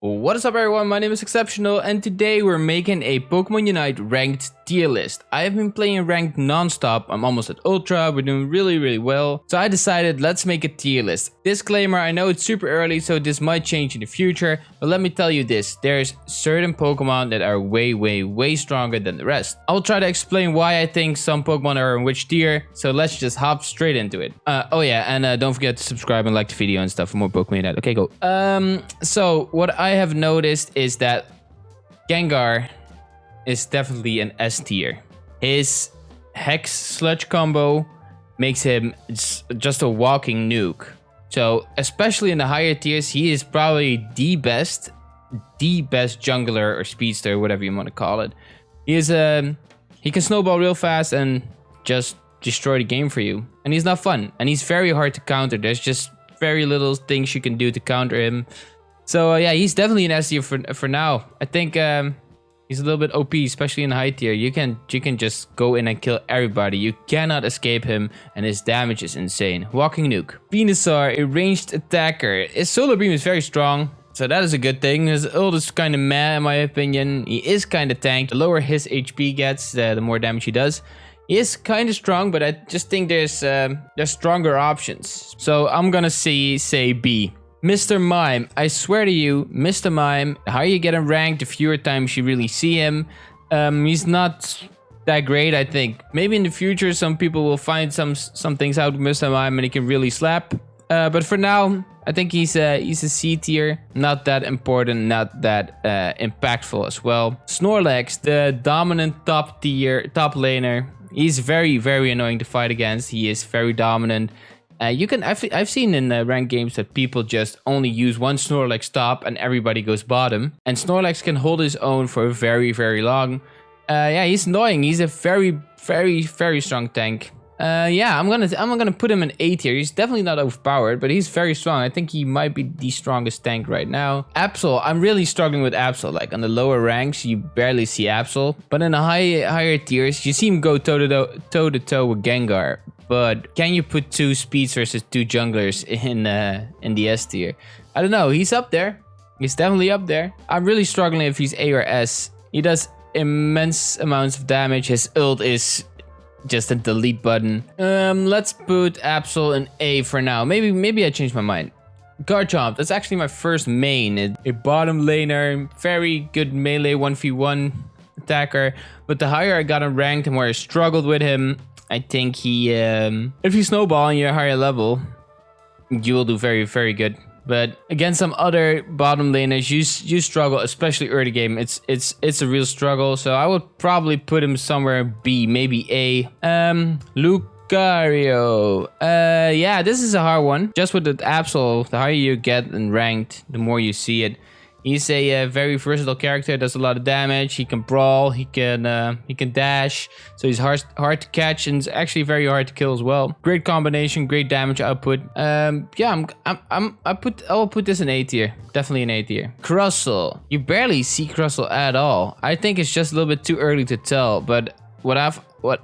What is up everyone, my name is Exceptional and today we're making a Pokemon Unite ranked tier list. I have been playing ranked non-stop, I'm almost at Ultra, we're doing really really well. So I decided let's make a tier list. Disclaimer, I know it's super early so this might change in the future, but let me tell you this, there's certain Pokemon that are way way way stronger than the rest. I'll try to explain why I think some Pokemon are in which tier, so let's just hop straight into it. Uh, oh yeah, and uh, don't forget to subscribe and like the video and stuff for more Pokemon Unite. Okay, go. Um, so what I have noticed is that Gengar is definitely an S tier. His Hex Sludge combo makes him just a walking nuke. So, especially in the higher tiers, he is probably the best, the best jungler or speedster, whatever you want to call it. He is um, he can snowball real fast and just destroy the game for you. And he's not fun, and he's very hard to counter. There's just very little things you can do to counter him. So uh, yeah, he's definitely an S tier for for now. I think um, he's a little bit OP, especially in high tier. You can you can just go in and kill everybody. You cannot escape him, and his damage is insane. Walking nuke. Venusaur, a ranged attacker. His solar beam is very strong. So that is a good thing. His ult is kind of meh in my opinion. He is kind of tanked. The lower his HP gets, uh, the more damage he does. He is kind of strong, but I just think there's um, there's stronger options. So I'm gonna see say B. Mr. Mime, I swear to you, Mr. Mime, higher you get him ranked, the fewer times you really see him. Um, he's not that great, I think. Maybe in the future, some people will find some some things out with Mr. Mime and he can really slap. Uh, but for now, I think he's a, he's a C tier. Not that important, not that uh, impactful as well. Snorlax, the dominant top tier, top laner. He's very, very annoying to fight against. He is very dominant. Uh, you can I've, I've seen in uh, ranked games that people just only use one Snorlax top and everybody goes bottom. And Snorlax can hold his own for very, very long. Uh, yeah, he's annoying. He's a very, very, very strong tank. Uh, yeah, I'm gonna I'm gonna put him in A tier. He's definitely not overpowered, but he's very strong. I think he might be the strongest tank right now. Absol, I'm really struggling with Absol. Like on the lower ranks, you barely see Absol, but in the high higher tiers, you see him go toe to toe, toe to toe with Gengar. But can you put two speeds versus two junglers in uh, in the S tier? I don't know. He's up there. He's definitely up there. I'm really struggling if he's A or S. He does immense amounts of damage. His ult is just a delete button. Um, let's put Absol in A for now. Maybe maybe I changed my mind. Garchomp, that's actually my first main. A bottom laner, very good melee 1v1 attacker. But the higher I got him ranked and where I struggled with him, I think he, um, if you snowball and you're higher level, you will do very, very good. But against some other bottom laners, you you struggle, especially early game. It's it's it's a real struggle. So I would probably put him somewhere B, maybe A. Um, Lucario. Uh, yeah, this is a hard one. Just with the Absol, the higher you get and ranked, the more you see it. He's a uh, very versatile character. Does a lot of damage. He can brawl. He can uh, he can dash. So he's hard hard to catch and actually very hard to kill as well. Great combination. Great damage output. Um, yeah, I'm I'm, I'm I put I'll put this in A tier. Definitely an A tier. Crustle. You barely see Crustle at all. I think it's just a little bit too early to tell. But what I've what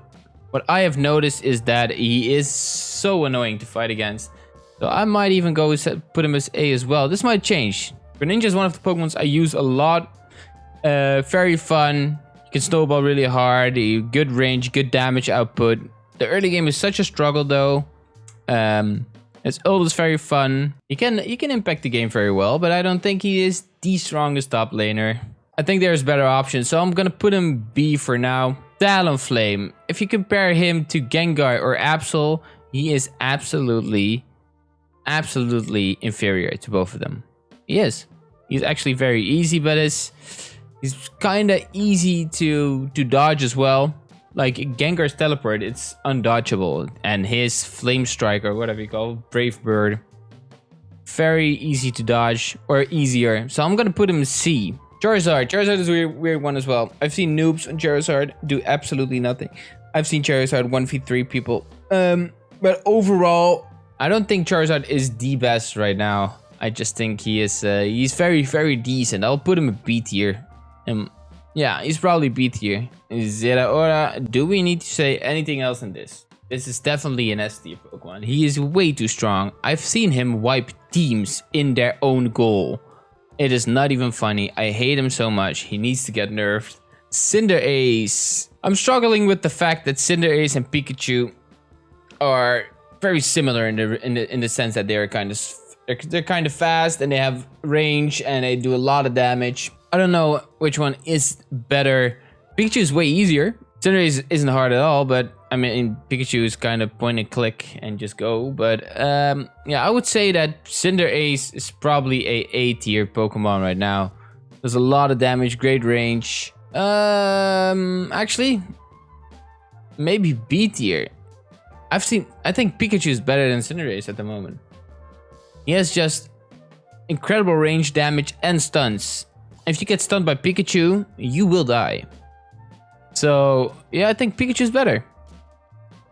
what I have noticed is that he is so annoying to fight against. So I might even go put him as A as well. This might change. Greninja is one of the Pokemons I use a lot. Uh, very fun. You can snowball really hard. Good range, good damage output. The early game is such a struggle though. Um, it's always very fun. He can he can impact the game very well, but I don't think he is the strongest top laner. I think there's better options, so I'm gonna put him B for now. Talonflame. If you compare him to Gengar or Absol, he is absolutely, absolutely inferior to both of them. He is. He's actually very easy, but it's he's kind of easy to to dodge as well. Like Gengar's teleport, it's undodgeable, and his flame strike or whatever you call brave bird, very easy to dodge or easier. So I'm gonna put him C. Charizard. Charizard is a weird, weird one as well. I've seen noobs on Charizard do absolutely nothing. I've seen Charizard 1v3 people. Um, but overall, I don't think Charizard is the best right now. I just think he is uh, he's very very decent. I'll put him a B tier. Um, yeah, he's probably B tier. Zeraora, do we need to say anything else in this? This is definitely an S tier Pokemon. He is way too strong. I've seen him wipe teams in their own goal. It is not even funny. I hate him so much. He needs to get nerfed. Cinderace. I'm struggling with the fact that Cinderace and Pikachu are very similar in the in the in the sense that they're kind of they're, they're kind of fast and they have range and they do a lot of damage. I don't know which one is better. Pikachu is way easier. Cinderace isn't hard at all, but I mean, Pikachu is kind of point and click and just go. But um, yeah, I would say that Cinderace is probably a A tier Pokemon right now. Does a lot of damage, great range. Um, actually, maybe B tier. I've seen, I think Pikachu is better than Cinderace at the moment. He has just incredible range damage and stuns. If you get stunned by Pikachu, you will die. So, yeah, I think Pikachu is better.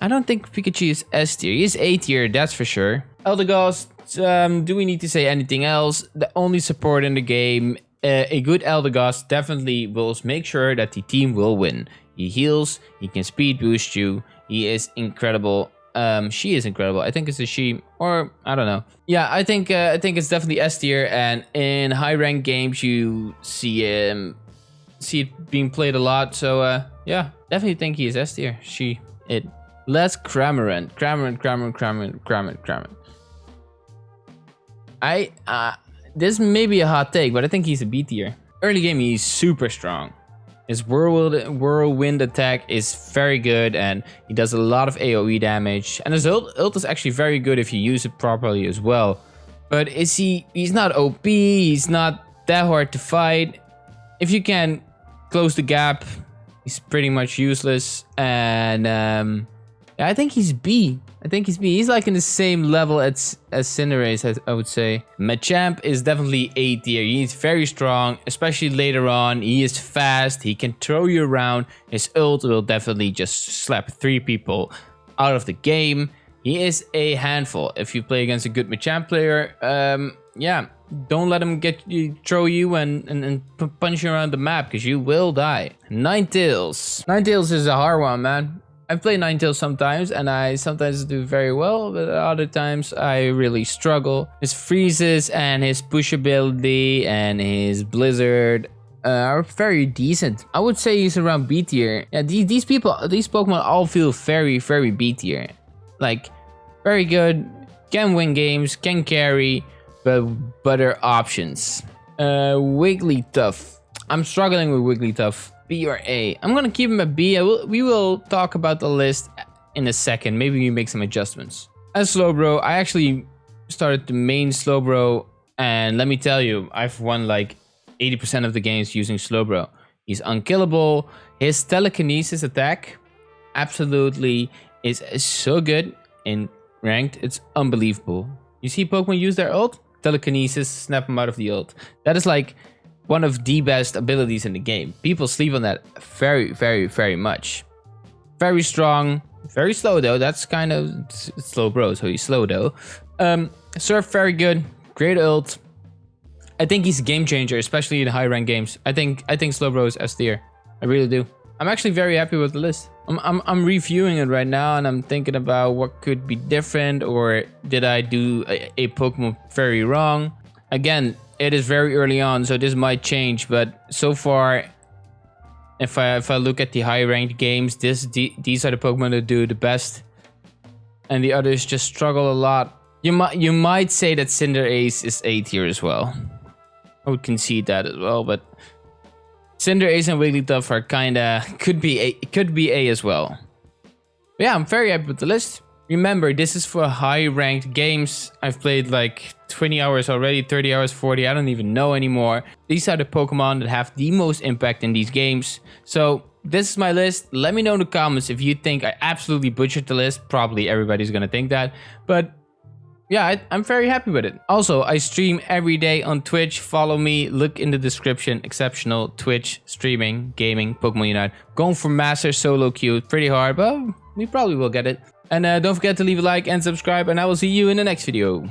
I don't think Pikachu is S tier. He is A tier, that's for sure. Eldegoss, um, do we need to say anything else? The only support in the game, uh, a good Eldegoss definitely will make sure that the team will win. He heals, he can speed boost you, he is incredible. Um, she is incredible. I think it's a she, or I don't know. Yeah, I think uh, I think it's definitely S tier, and in high rank games you see him, see it being played a lot. So uh, yeah, definitely think he is S tier. She, it. Let's Cramorant. Cramorant, Cramorant, Cramorant, Cramorant, Cramorant. I, uh, this may be a hot take, but I think he's a B tier. Early game, he's super strong. His whirlwind, whirlwind attack is very good and he does a lot of AoE damage. And his ult, ult is actually very good if you use it properly as well. But is he, he's not OP, he's not that hard to fight. If you can close the gap, he's pretty much useless. And um, I think he's B. I think he's B. He's like in the same level as, as Cinderace, I, I would say. Machamp is definitely A tier. He's very strong, especially later on. He is fast. He can throw you around. His ult will definitely just slap three people out of the game. He is a handful. If you play against a good Machamp player, um, yeah, don't let him get you, throw you and, and, and punch you around the map because you will die. Ninetales. Ninetales is a hard one, man. I play Ninetales sometimes and I sometimes do very well, but other times I really struggle. His freezes and his push ability and his blizzard uh, are very decent. I would say he's around B tier. Yeah, these, these people, these Pokemon all feel very, very B tier. Like, very good, can win games, can carry, but better options. Uh, Wigglytuff. I'm struggling with Wigglytuff. B or A. I'm gonna keep him a B. Will, we will talk about the list in a second. Maybe we make some adjustments. As Slowbro, I actually started the main Slowbro, and let me tell you, I've won like 80% of the games using Slowbro. He's unkillable. His telekinesis attack absolutely is so good in ranked. It's unbelievable. You see Pokemon use their ult? Telekinesis, snap them out of the ult. That is like one of the best abilities in the game. People sleep on that very, very, very much. Very strong, very slow though. That's kind of slow bro, so he's slow though. Um, Surf very good, great ult. I think he's a game changer, especially in high rank games. I think I think Slowbro is S tier. I really do. I'm actually very happy with the list. I'm, I'm, I'm reviewing it right now and I'm thinking about what could be different or did I do a, a Pokemon very wrong. Again, it is very early on, so this might change. But so far, if I if I look at the high ranked games, this the, these are the Pokemon that do the best, and the others just struggle a lot. You might you might say that Cinderace is A tier as well. I would concede that as well, but Cinderace and Wigglytuff are kinda could be A could be A as well. But yeah, I'm very happy with the list. Remember, this is for high ranked games. I've played like 20 hours already, 30 hours, 40, I don't even know anymore. These are the Pokemon that have the most impact in these games. So this is my list. Let me know in the comments if you think I absolutely butchered the list. Probably everybody's gonna think that. But yeah, I, am very happy with it. Also, I stream every day on Twitch. Follow me. Look in the description. Exceptional Twitch streaming, gaming, Pokemon Unite. Going for Master Solo Queue. Pretty hard, but we probably will get it. And uh, don't forget to leave a like and subscribe. And I will see you in the next video.